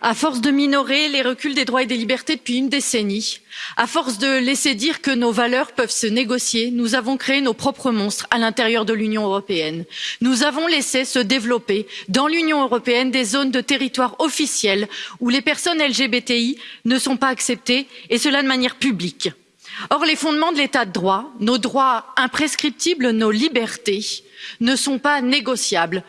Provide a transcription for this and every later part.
À force de minorer les reculs des droits et des libertés depuis une décennie, à force de laisser dire que nos valeurs peuvent se négocier, nous avons créé nos propres monstres à l'intérieur de l'Union européenne. Nous avons laissé se développer dans l'Union européenne des zones de territoire officielles où les personnes LGBTI ne sont pas acceptées et cela de manière publique. Or, les fondements de l'état de droit, nos droits imprescriptibles, nos libertés ne sont pas négociables.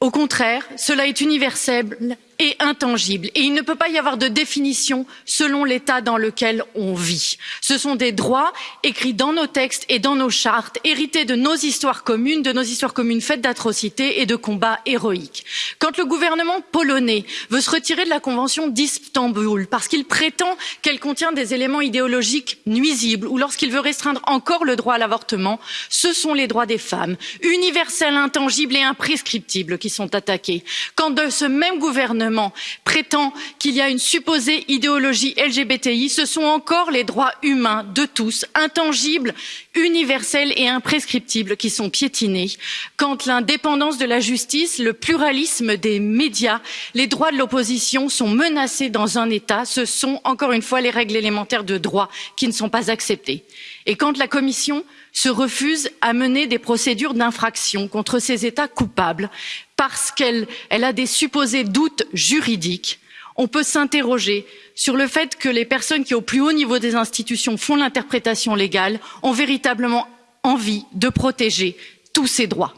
Au contraire, cela est universel et intangible et il ne peut pas y avoir de définition selon l'état dans lequel on vit. ce sont des droits écrits dans nos textes et dans nos chartes hérités de nos histoires communes de nos histoires communes faites d'atrocités et de combats héroïques. quand le gouvernement polonais veut se retirer de la convention d'istanbul parce qu'il prétend qu'elle contient des éléments idéologiques nuisibles ou lorsqu'il veut restreindre encore le droit à l'avortement ce sont les droits des femmes universels intangibles et imprescriptibles qui sont attaqués. quand de ce même gouvernement gouvernement prétend qu'il y a une supposée idéologie lgbti ce sont encore les droits humains de tous intangibles universels et imprescriptibles qui sont piétinés. Quand l'indépendance de la justice le pluralisme des médias les droits de l'opposition sont menacés dans un état ce sont encore une fois les règles élémentaires de droit qui ne sont pas acceptées. Et quand la commission se refuse à mener des procédures d'infraction contre ces états coupables parce qu'elle a des supposés doutes juridiques on peut s'interroger sur le fait que les personnes qui au plus haut niveau des institutions font l'interprétation légale ont véritablement envie de protéger tous ces droits.